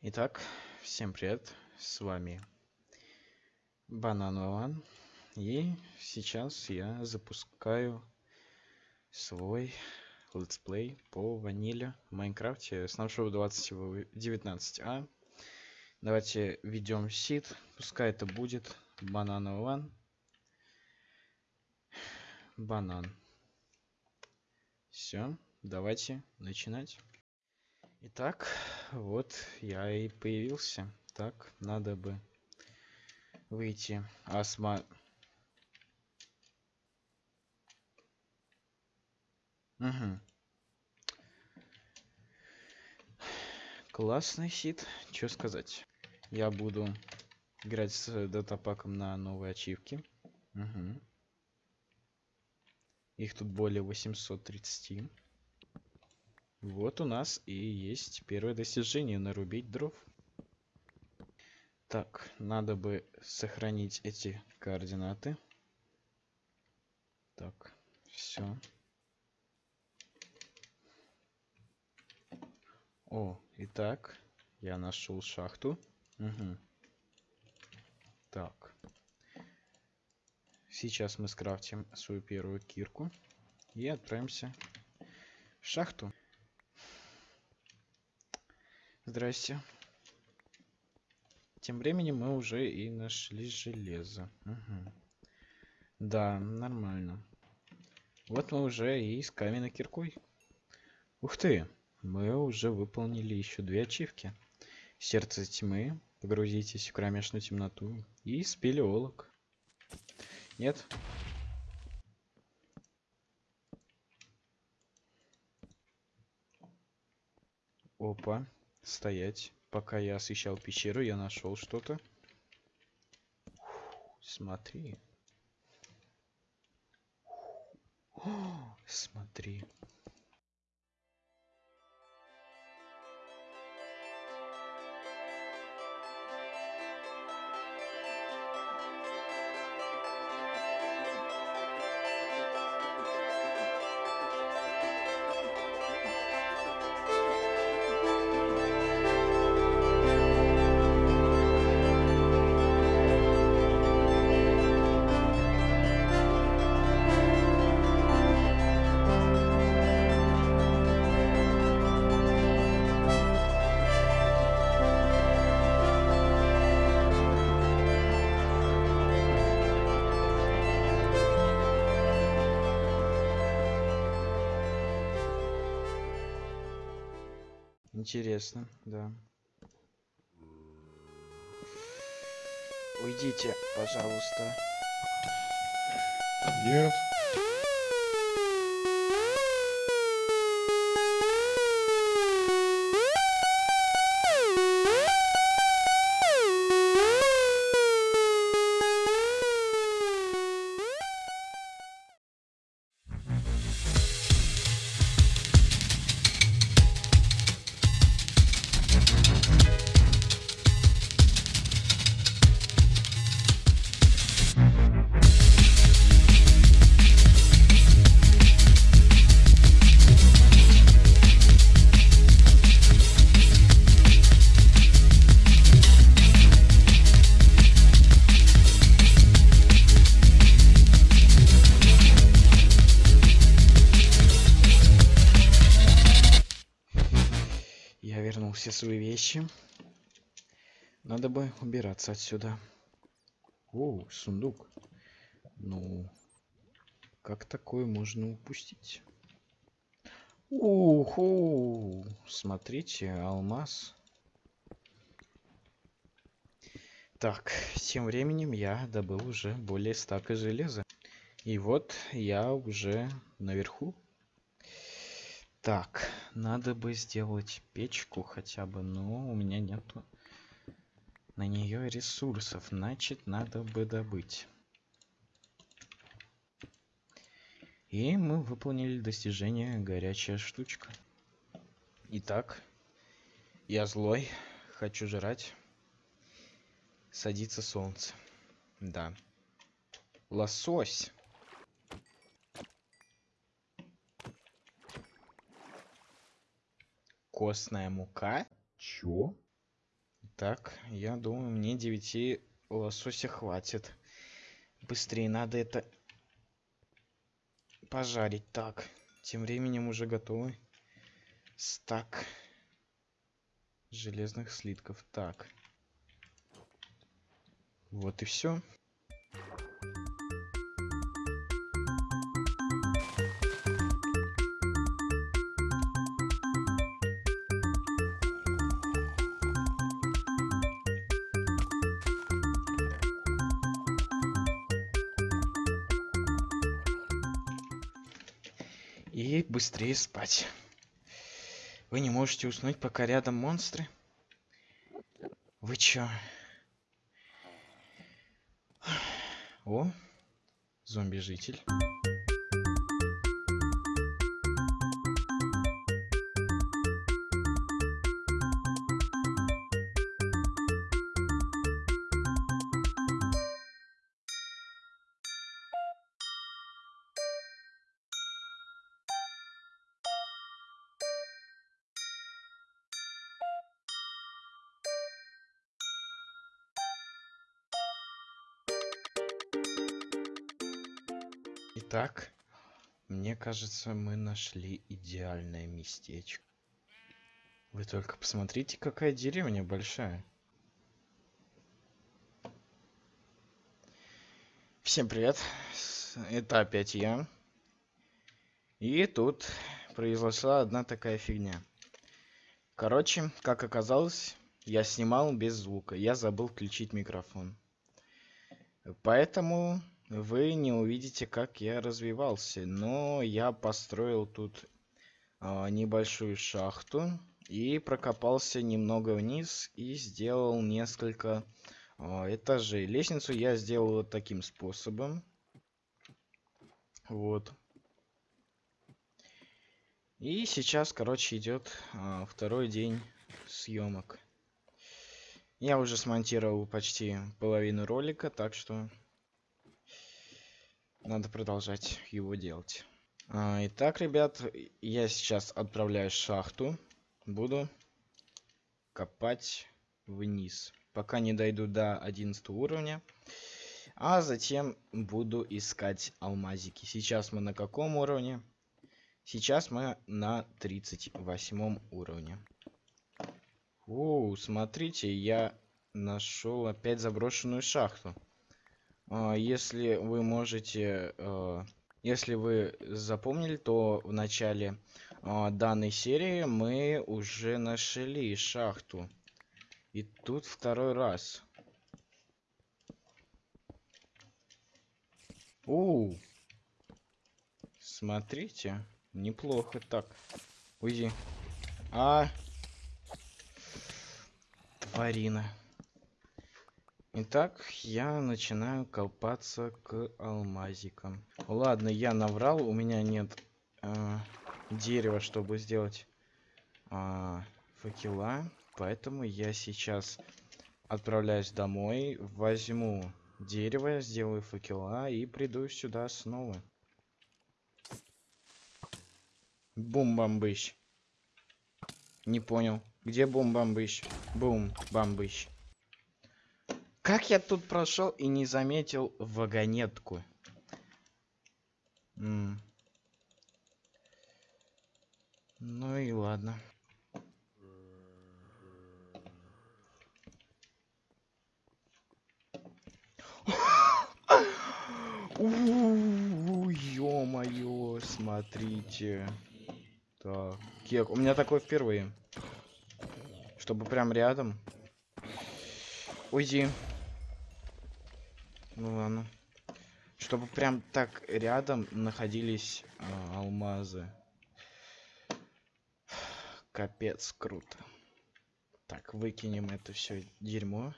Итак, всем привет, с вами Банан Вован, и сейчас я запускаю свой летсплей по ваниле в Майнкрафте нашего 2019а. Давайте введем сид, пускай это будет Банан Вован, банан. Все, давайте начинать. Итак, вот я и появился. Так, надо бы выйти. Асма... Угу. Классный сит, что сказать. Я буду играть с датапаком на новые ачивки. Угу. Их тут более 830. Вот у нас и есть первое достижение нарубить дров. Так, надо бы сохранить эти координаты. Так, все. О, итак, я нашел шахту. Угу. Так. Сейчас мы скрафтим свою первую кирку и отправимся в шахту. Здрасте. Тем временем мы уже и нашли железо. Угу. Да, нормально. Вот мы уже и с каменной киркой. Ух ты! Мы уже выполнили еще две ачивки. Сердце тьмы, погрузитесь в кромешную темноту и спелеолог. Нет? Опа стоять. Пока я освещал пещеру, я нашел что-то. Смотри. Смотри. Интересно, да. Уйдите, пожалуйста. Нет. Свои вещи. Надо бы убираться отсюда. О, сундук. Ну, как такое можно упустить? Уху! Смотрите, алмаз. Так, тем временем я добыл уже более стака железа. И вот я уже наверху так, надо бы сделать печку хотя бы, но у меня нету на нее ресурсов, значит надо бы добыть. И мы выполнили достижение горячая штучка. Итак, я злой, хочу жрать. Садится солнце. Да. Лосось. Костная мука. Чё? Так, я думаю, мне 9 лосося хватит. Быстрее надо это пожарить. Так, тем временем уже готовы. Стак железных слитков. Так. Вот и все. И быстрее спать. Вы не можете уснуть, пока рядом монстры? Вы чё? О, зомби-житель. Итак, мне кажется, мы нашли идеальное местечко. Вы только посмотрите, какая деревня большая. Всем привет, это опять я. И тут произошла одна такая фигня. Короче, как оказалось, я снимал без звука. Я забыл включить микрофон. Поэтому вы не увидите, как я развивался. Но я построил тут а, небольшую шахту и прокопался немного вниз и сделал несколько а, этажей. Лестницу я сделал вот таким способом. Вот. И сейчас, короче, идет а, второй день съемок. Я уже смонтировал почти половину ролика, так что надо продолжать его делать. А, итак, ребят, я сейчас отправляюсь в шахту. Буду копать вниз, пока не дойду до 11 уровня. А затем буду искать алмазики. Сейчас мы на каком уровне? Сейчас мы на 38 уровне. О, смотрите, я нашел опять заброшенную шахту. А, если вы можете, э, если вы запомнили, то в начале а, данной серии мы уже нашли шахту. И тут второй раз. У, смотрите, неплохо так. Уйди. А, тварина. Итак, я начинаю копаться к алмазикам. Ладно, я наврал, у меня нет э, дерева, чтобы сделать э, факела. Поэтому я сейчас отправляюсь домой, возьму дерево, сделаю факела и приду сюда снова. Бум-бамбыщ. Не понял. Где бум-бамбыщ? Бум-бамбыщ. Как я тут прошел и не заметил вагонетку? М ну и ладно. Ё-моё, смотрите. Так, кек. У меня такое впервые. Чтобы прям рядом. Уйди. Ну ладно. Чтобы прям так рядом находились э, алмазы. Капец, круто. Так, выкинем это все дерьмо.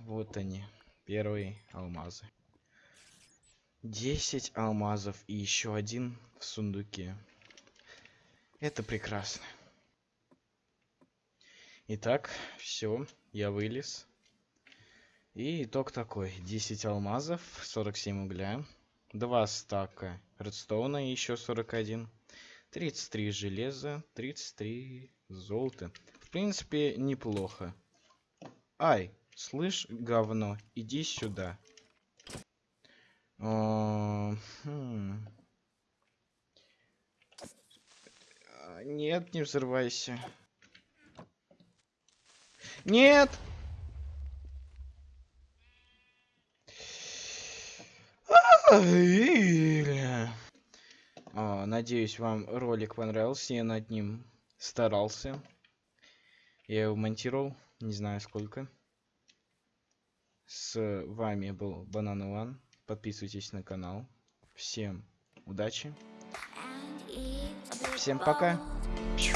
Вот они, первые алмазы. 10 алмазов и еще один в сундуке. Это прекрасно. Итак, все, я вылез. И итог такой. 10 алмазов, 47 угля, 2 стака редстоуна и еще 41, 33 железа, 33 золота. В принципе, неплохо. Ай, слышь, говно, иди сюда. О, хм. А, Нет, не взрывайся. Нет! Надеюсь, вам ролик понравился. Я над ним старался. Я его монтировал, не знаю сколько. С вами был Банан Иван. Подписывайтесь на канал. Всем удачи. Всем пока. Чу.